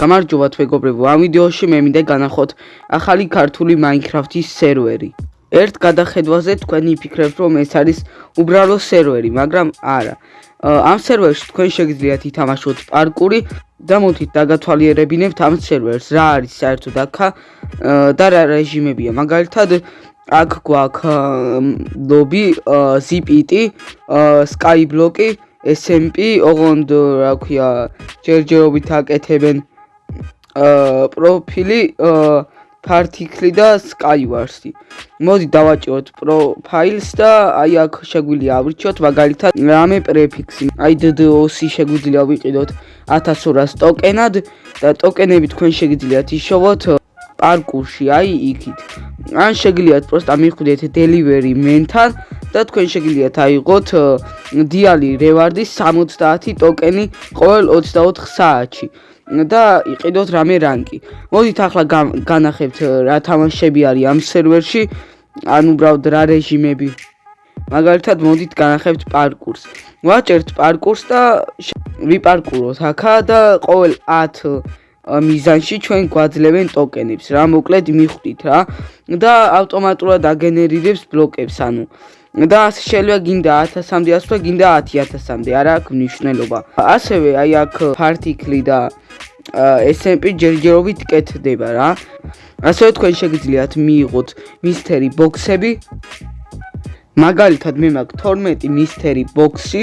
გამარჯობა თვეგობრებო, ამ ვიდეოში მე მინდა განახოთ ახალი ქართული Minecraft-ის სერვერი. ერთ გადახედვაზე თქვენ იფიქრებთ, რომ ეს არის უბრალო სერვერი, მაგრამ არა. ამ სერვერში თქვენ შეგიძლიათ ითამაშოთ პარკური და მოდით დაგათვალიერებინებთ ამ სერვერს, რა არის საერთოდ აქა და რა რეჟიმებია. მაგალითად, აქ გვაქვს ლობი, ZPT, Skyblock-ი, SMP, ოღონდ რა ქვია, ჯერჯერობით აკეთებენ პროფილი particle და skywars-ი. მოდი დავაჭიროთ პროფაილს და აი აქ შეგვიძლია ავრჩიოთ მაგალითად რამე პრეფიქსი. აი DDoS-ი შეგვიძლია ვიყიდოთ 1200 ტოკენად და ტოკენები თქვენ შეგიძლიათ იშოვოთ პარკურში, აი იქით. ან შეგიძლიათ პროსტა მიხვდეთ delivery men-თან და თქვენ შეგიძლიათ აიღოთ diali reward-ის 70 ტოკენი ყოველ 24 საათში. და იყიდოთ რამე რანკი. მოდით ახლა განახებთ რა თამაშები არის ამ სერვერში, ან უბრალოდ რა რეჟიმები. მაგალითად, მოდით განახებთ პარკურს. ვაჭერთ პარკურს და ვიპარკუროთ აქა და ყოველ 10 მიზანში ჩვენ გვაძლევენ ტოკენებს. რა მოკლედ მიხვდით რა და ავტომატურად აგენერირებს ბლოკებს, ანუ და შეიძლება გინდა 1000-მდე ასვლა, გინდა 10000-მდე, არა აქვს მნიშვნელობა. ასევე აი აქ particle და SMP ჯერჯერობით კეთდება რა. ასევე თქვენ შეგიძლიათ მიიღოთ მისტერი ბოქსები. მაგალითად მე მაქვს 12 მისტერი ბოქსი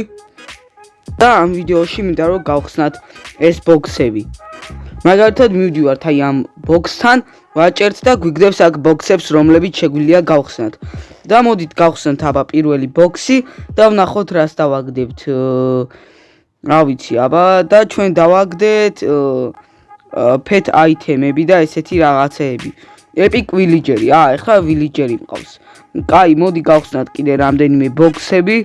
და ამ ვიდეოში მინდა რომ გავხსნათ ეს ბოქსები. მაგალითად მივდივართ აი ამ ბოქსთან, ვაჭერთ და გვიგდებს აქ ბოქსებს, რომლებიც შეგვიძლია გავხსნათ. და მოდით გავხსნათ აბა პირველი ბოქსი და ვნახოთ რას დავაგდებთ. რა ვიცი, აბა და ჩვენ დავაგდეთ pet item-ები და ესეთი რაღაცეები. epic villager-ი. აა, ეხლა villager-ი მყავს. კაი, მოდი გავხსნათ კიდე რამდენიმე ბოქსები.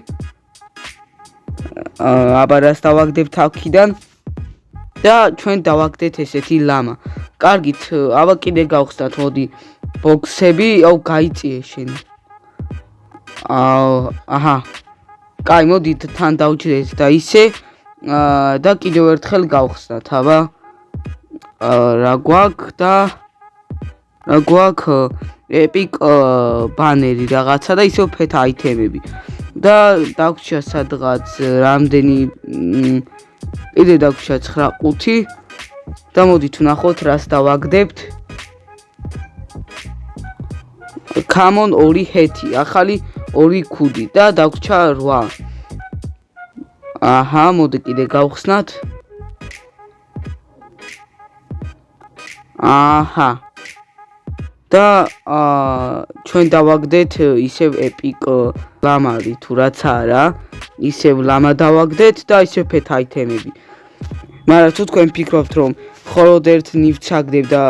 აბა რას დავაგდებთ აქედან? და ჩვენ დავაგდეთ ესეთი ლამა. კარგით, აბა კიდე გავხსნათ, მოდი ბოქსები, აუ გაიწიე შენ. აა, აჰა. კაი, მოდი თან დავჭრეთ და ისე აა და კიდევ ერთხელ გავხსნათ, აბა. აა რა გვაქვს და რა გვაქვს epic ბანერი რაღაცა და ისევ pet item-ები. და დაგვრჩა სადღაც რამდენი კიდე დაგვრჩა 9 და მოდით ვნახოთ რას დავაგდებთ. common 2 ჰეთი, ახალი 2 ქუდი და დაგვრჩა 8. აჰა, მოდი კიდე გავხსნათ. აჰა. და აა ჩვენ დავაგდეთ ისევ epic ლამარი თუ რაც არა, ისევ ლამა დავაგდეთ და ისევ pet item-ები. მაგრამ თუ თქვენ ფიქრობთ რომ მხოლოდ ერთ ნივთს აგდებ და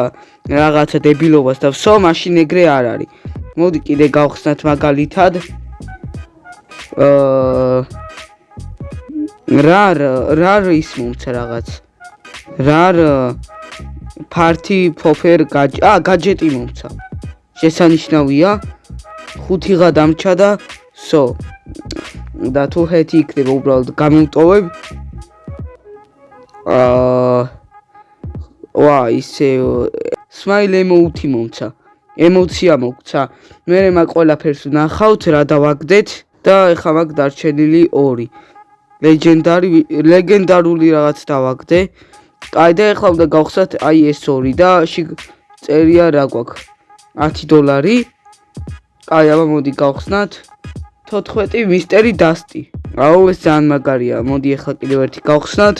რაღაცა დებილობას და ვსო, მაშინ ეგრე არ არის. მოდი კიდე გავხსნათ მაგალითად. აა რა რა ის მომცა რაღაც. რა ფარტი ფოფერ გაჯ ა გაჯეტი მომცა. შესანიშნავია. ხუთი ღა დამჭა და სო. და თუ ჰეთი იქნება უბრალოდ გამომტოვებ. აა ვა ისე სმაილ ემოუთი მომცა. ემოცია მოგცა. მე მე ყველაფერს ნახავთ რა დავაგდეთ და ეხლა მაგ დარჩენილი 2. ლეგენდარი ლეგენდარული რაღაც დავაგდე. აი და ეხლა უნდა გავხსნათ აი ეს 2 და წერია რა გვაქვს 10 დოლარი. აი აბა მოდი გავხსნათ 14 მისტერი დასტი. აუ ეს ძალიან მაგარია. მოდი ეხლა კიდევ ერთი გავხსნათ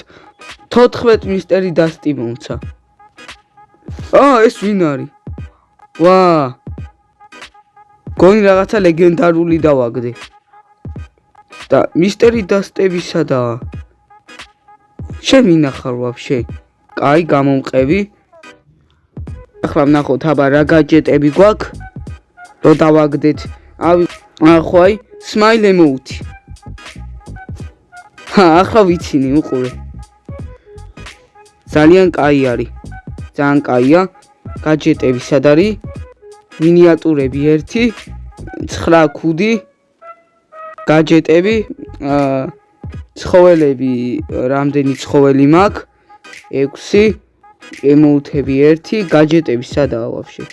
14 მისტერი დასტი მომცა. აა ეს ვინ არის? ვა! გონი რაღაცა ლეგენდარული დავაგდე. და მისტერი დასტებისადაა. შენ მინახარ ვაფშე? კაი, გამომყევი. ახლა ვნახოთ, აბა რა გაჯეტები გვაქვს? რო დავაგდეთ. ავი, ახვაი, smile emote. ჰა, ახლა ვიცინი, უყურე. ძალიან კაი არის. ძალიან კაია. გაჯეტები სად არის? მინიატურები 1, 9 ქუდი. გაჯეტები, აა ცხოველები რამდენი ცხოველი მაქვს 6 ემოუთები 1 გაჯეტები სადაა ვაფშე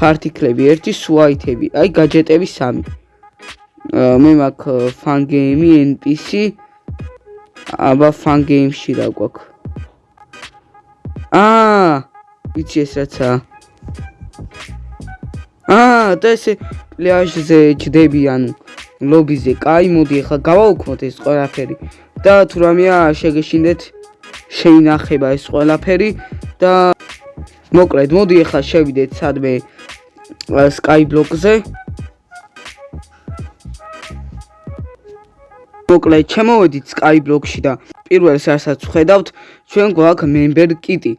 ფარტიკლები 1 სუაითები აი გაჯეტები 3 მე მაქვს ფან გეიმი npc აბა ფან გეიმში რა გვაქვს? აა ვიცი ეს რაცა. აა და ეს პლაჟზე ჯდები ანუ ლობიზე. კაი მოდი ახლა გავაუქმოთ ეს ყველაფერი. და თუ რამეა შეგეშინდეთ შეინახება ეს ყველაფერი. და მოკლედ მოდი ახლა შევიდეთ სადმე Skyblock-ზე მოკლედ ჩემოვედით Skyblock-ში და პირველს რასაც ხედავთ ჩვენ გვაქვს member kit-ი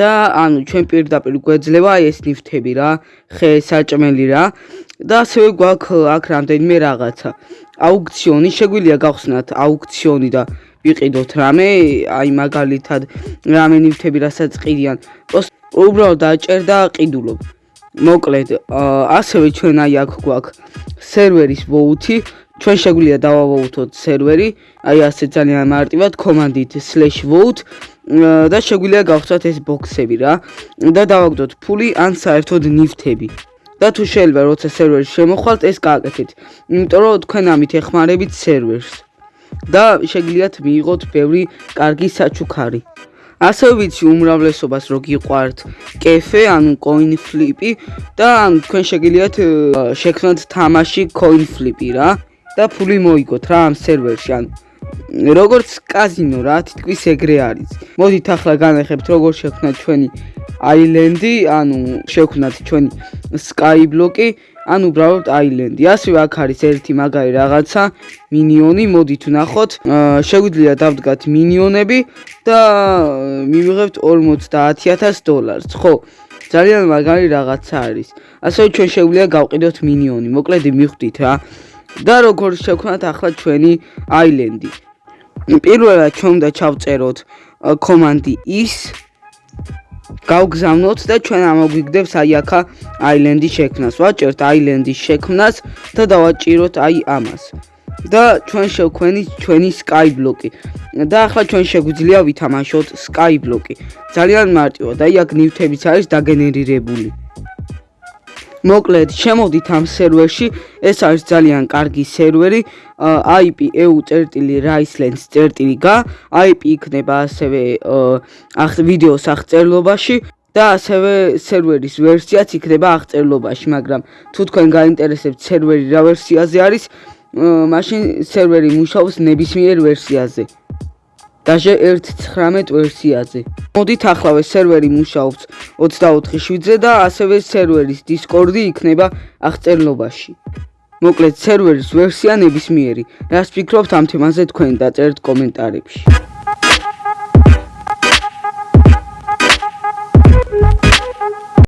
და ანუ ჩვენ პირდაპირ გვეძლება ეს ნიფთები რა, ხე საჭმელი რა და ასევე გვაქვს აქ რამდენიმე რაღაცა. აუქციონი შეგვიძლია გავხსნათ აუქციონი და ვიყიდოთ რამე, აი მაგალითად რამე ნიფთები რასაც ყიდიან. უბრალოდ დაჭერ და ყიდულობ. მოკლედ, ასევე ჩვენ აი აქ გვაქვს სერვერის ვოუთი. ჩვენ შეგვიძლია დავავოუთოთ სერვერი, აი ასე ძალიან მარტივად command-ით /vote და შეგვიძლია გავხსნათ ეს ბოქსები რა და დავაგდოთ ფული ან საერთოდ ნიფთები და თუ შეიძლება როცა სერვერში შემოხვალთ ეს გააკეთეთ. იმიტომ რომ თქვენ ამით ეხმარებით სერვერს. და შეგიძლიათ მიიღოთ ბევრი კარგი საჩუქარი. ასევე ვიცი უმრავლესობას რო გიყვართ კეფე ანუ coin flip-ი და ან თქვენ შეგიძლიათ შექმნათ თამაში coin flip-ი რა და ფული მოიგოთ რა ამ სერვერში ანუ როგორც კაზინო რა თითქოს ეგრე არის. მოდით ახლა განახებთ როგორ შექმნათ ჩვენი აილენდი, ანუ შექმნათ ჩვენი სკაიბლოკი, ანუ უბრალოდ აილენდი. ასევე აქ არის ერთი მაგარი რაღაცა, მინიონი, მოდით ვნახოთ. შეგვიძლია დავდგათ მინიონები და მივიღებთ 50000 დოლარს, ხო? ძალიან მაგარი რაღაცა არის. ასევე ჩვენ შეგვიძლია გავყიდოთ მინიონი. მოკლედ მიხვდით რა. და როგორ შექმნათ ახლა ჩვენი აილენდი. პირველად ჩვენ უნდა ჩავწეროთ კომანდი is გავგზავნოთ და ჩვენ ამოგვიგდებს აი აქა აილენდის შექმნას. ვაჭერთ აილენდის შექმნას და დავაჭიროთ აი ამას. და ჩვენ შევქმნით ჩვენი skyblock-ი. და ახლა ჩვენ შეგვიძლია ვითამაშოთ skyblock-ი. ძალიან მარტივად, აი აქ ნივთებიც არის დაგენერირებული. მოკლედ შემოდით ამ სერვერში. ეს არის ძალიან კარგი სერვერი. IP EU.Ricelands.ga IP იქნება ასევე ახ ვიდეოს აღწერლობაში და ასევე სერვერის ვერსიაც იქნება აღწერლობაში მაგრამ თუ თქვენ გაინტერესებთ სერვერი რა ვერსიაზე არის მაშინ სერვერი მუშაობს ნებისმიერ ვერსიაზე დაჟე 1.19 ვერსიაზე. მოდით ახლავე სერვერი მუშაობს 24/7-ზე და ასევე სერვერის Discord-ი იქნება აღწერლობაში. მოკლედ სერვერის ვერსია ნებისმიერი. რას ფიქრობთ ამ თემაზე თქვენ დაწერთ კომენტარებში.